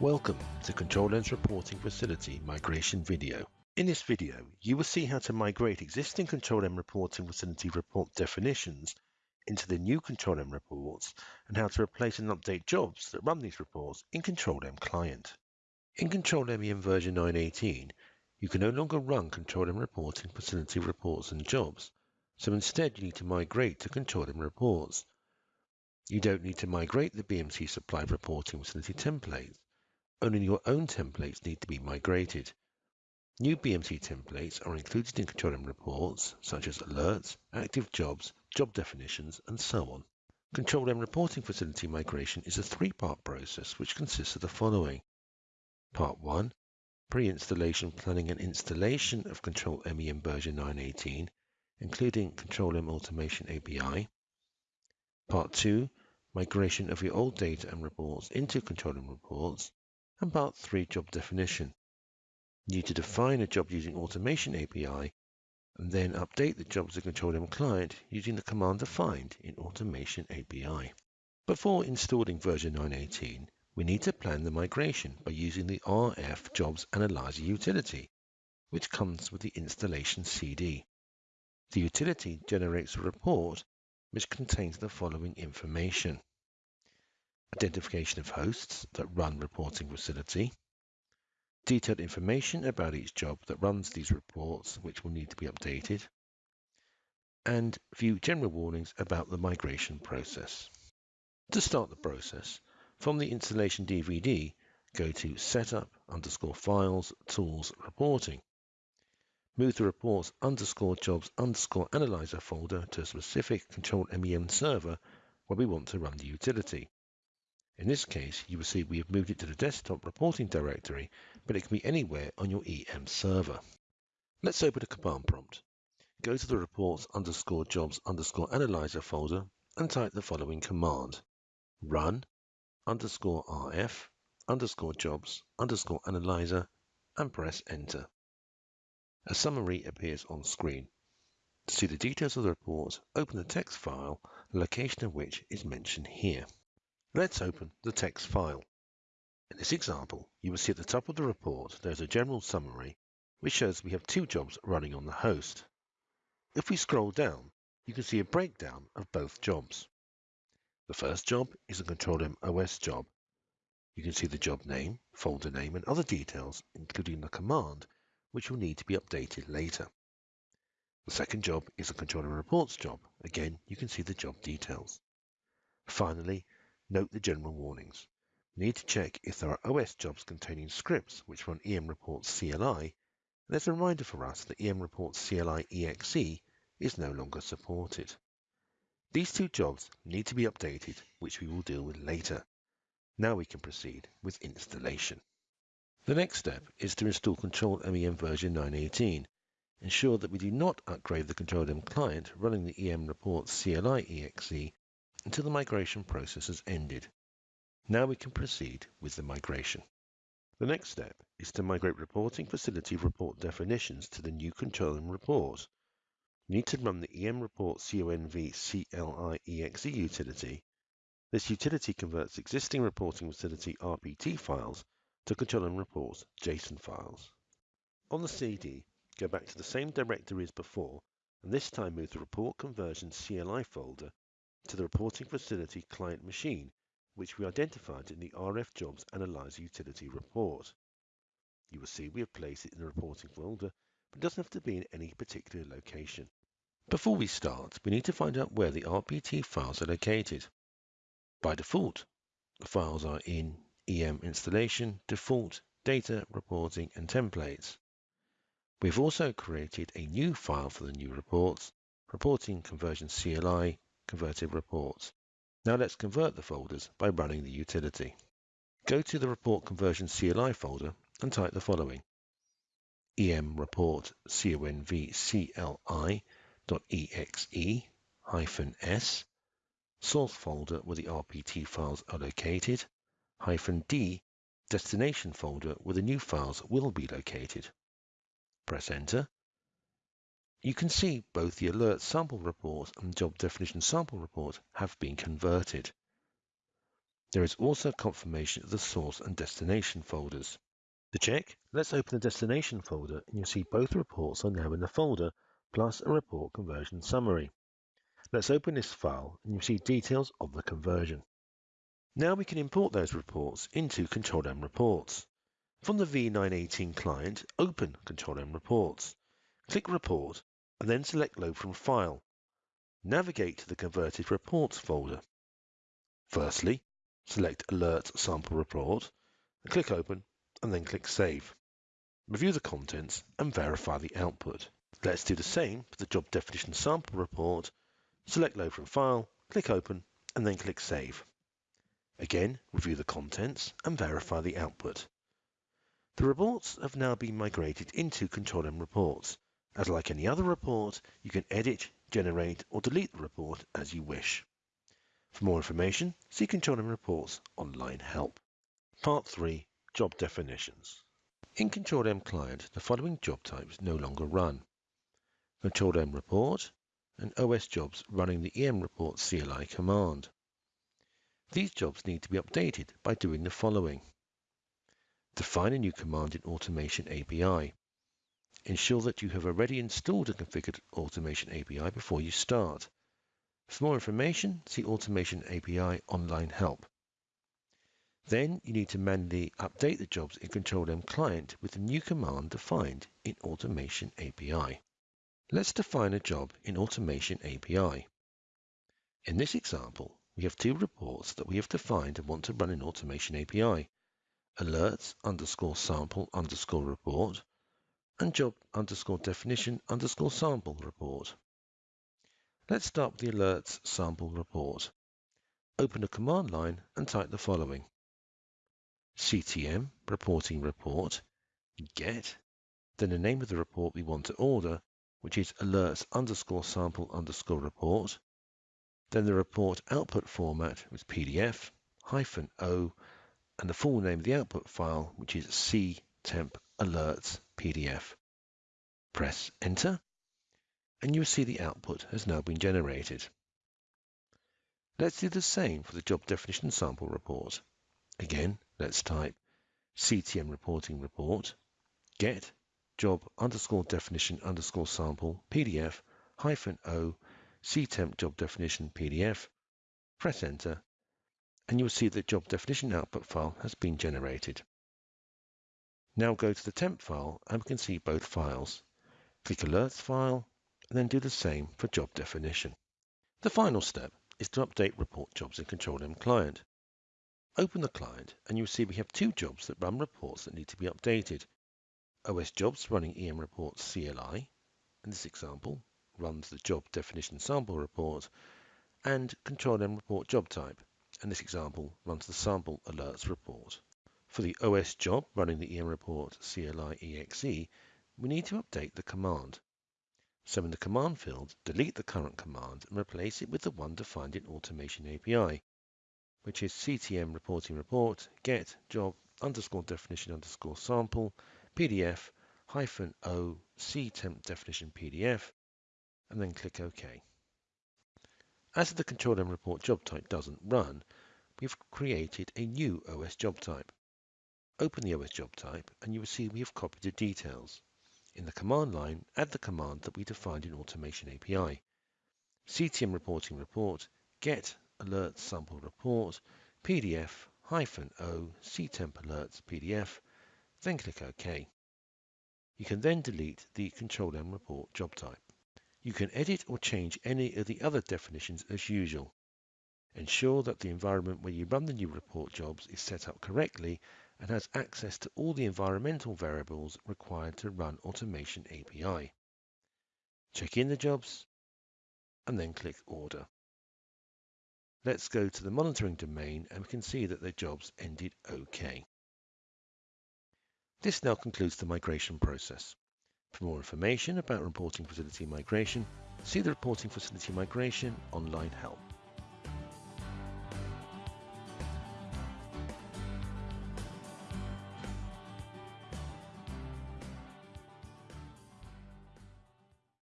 Welcome to Control M's Reporting Facility Migration video. In this video, you will see how to migrate existing Control M Reporting Facility report definitions into the new Control M reports and how to replace and update jobs that run these reports in Control M Client. In Control M version 9.18, you can no longer run Control M Reporting Facility reports and jobs, so instead you need to migrate to Control M reports. You don't need to migrate the BMC supplied reporting facility templates. Only your own templates need to be migrated. New BMC templates are included in Control M reports, such as alerts, active jobs, job definitions, and so on. Control M reporting facility migration is a three-part process which consists of the following. Part 1. Pre-installation planning and installation of Control MEM version 9.18, including Control M Automation API. Part 2 migration of your old data and reports into Control M reports, and Part 3 job definition. You need to define a job using Automation API and then update the jobs in Control M client using the command defined in Automation API. Before installing version 9.18, we need to plan the migration by using the RF Jobs Analyzer utility, which comes with the installation CD. The utility generates a report which contains the following information. Identification of hosts that run reporting facility, detailed information about each job that runs these reports which will need to be updated, and view general warnings about the migration process. To start the process, from the installation DVD, go to Setup underscore Files Tools Reporting move the reports underscore jobs underscore analyzer folder to a specific control MEM server where we want to run the utility. In this case, you will see we have moved it to the desktop reporting directory, but it can be anywhere on your EM server. Let's open a command prompt. Go to the reports underscore jobs underscore analyzer folder and type the following command. Run underscore RF underscore jobs underscore analyzer and press enter. A summary appears on screen. To see the details of the report, open the text file, the location of which is mentioned here. Let's open the text file. In this example, you will see at the top of the report there is a general summary which shows we have two jobs running on the host. If we scroll down, you can see a breakdown of both jobs. The first job is a Control M OS job. You can see the job name, folder name, and other details, including the command which will need to be updated later. The second job is a Control M reports job. Again, you can see the job details. Finally, note the general warnings. Need to check if there are OS jobs containing scripts which run EM reports CLI, there's a reminder for us that EM reports CLI EXE is no longer supported. These two jobs need to be updated, which we will deal with later. Now we can proceed with installation. The next step is to install Control MEM version 9.18. Ensure that we do not upgrade the Control M client running the EM reports CLI exe until the migration process has ended. Now we can proceed with the migration. The next step is to migrate reporting facility report definitions to the new Control M report. You need to run the EM report CONV utility. This utility converts existing reporting facility RPT files to Control M reports JSON files. On the CD, go back to the same directory as before, and this time move the report conversion CLI folder to the reporting facility client machine, which we identified in the RF Jobs Analyzer utility report. You will see we have placed it in the reporting folder, but it doesn't have to be in any particular location. Before we start, we need to find out where the RPT files are located. By default, the files are in EM installation, default, data, reporting, and templates. We've also created a new file for the new reports, reporting conversion CLI, converted reports. Now let's convert the folders by running the utility. Go to the report conversion CLI folder and type the following. em report conv cli.exe hyphen s source folder where the RPT files are located hyphen D destination folder where the new files will be located. Press enter. You can see both the alert sample report and job definition sample report have been converted. There is also confirmation of the source and destination folders. To check, let's open the destination folder and you'll see both reports are now in the folder, plus a report conversion summary. Let's open this file and you'll see details of the conversion. Now we can import those reports into Control M Reports. From the V918 client, open Control M Reports. Click Report and then select Load from File. Navigate to the Converted Reports folder. Firstly, select Alert Sample Report click Open and then click Save. Review the contents and verify the output. Let's do the same for the Job Definition Sample Report Select Load from File, click Open, and then click Save. Again, review the contents and verify the output. The reports have now been migrated into Control M Reports. As like any other report, you can edit, generate, or delete the report as you wish. For more information, see Control M Reports Online Help. Part 3 Job Definitions. In Control M Client, the following job types no longer run. Control M Report, and OS jobs running the EM report CLI command. These jobs need to be updated by doing the following. Define a new command in Automation API. Ensure that you have already installed and configured Automation API before you start. For more information, see Automation API Online Help. Then you need to manually update the jobs in Control M Client with the new command defined in Automation API. Let's define a job in Automation API. In this example, we have two reports that we have defined and want to run in Automation API. Alerts underscore sample underscore report and job underscore definition underscore sample report. Let's start with the alerts sample report. Open a command line and type the following. CTM reporting report get, then the name of the report we want to order which is alerts underscore sample underscore report. Then the report output format was PDF hyphen O and the full name of the output file, which is ctemp alerts PDF. Press enter and you will see the output has now been generated. Let's do the same for the job definition sample report. Again, let's type CTM reporting report, get job underscore definition underscore sample PDF hyphen O ctemp job definition PDF. Press enter and you'll see the job definition output file has been generated. Now go to the temp file and we can see both files. Click alerts file and then do the same for job definition. The final step is to update report jobs in Control M client. Open the client and you'll see we have two jobs that run reports that need to be updated. OS jobs running EM reports CLI. In this example, runs the job definition sample report and control M report job type. In this example, runs the sample alerts report. For the OS job running the EM report CLI exe, we need to update the command. So in the command field, delete the current command and replace it with the one defined in Automation API, which is ctm reporting report get job underscore definition underscore sample PDF hyphen O ctemp definition PDF and then click OK. As the control M report job type doesn't run, we've created a new OS job type. Open the OS job type and you will see we have copied the details. In the command line, add the command that we defined in Automation API. CTM reporting report get alert sample report PDF hyphen O ctemp alerts PDF then click OK. You can then delete the Control M report job type. You can edit or change any of the other definitions as usual. Ensure that the environment where you run the new report jobs is set up correctly and has access to all the environmental variables required to run Automation API. Check in the jobs and then click Order. Let's go to the monitoring domain and we can see that the jobs ended OK. This now concludes the migration process. For more information about reporting facility migration, see the Reporting Facility Migration online help.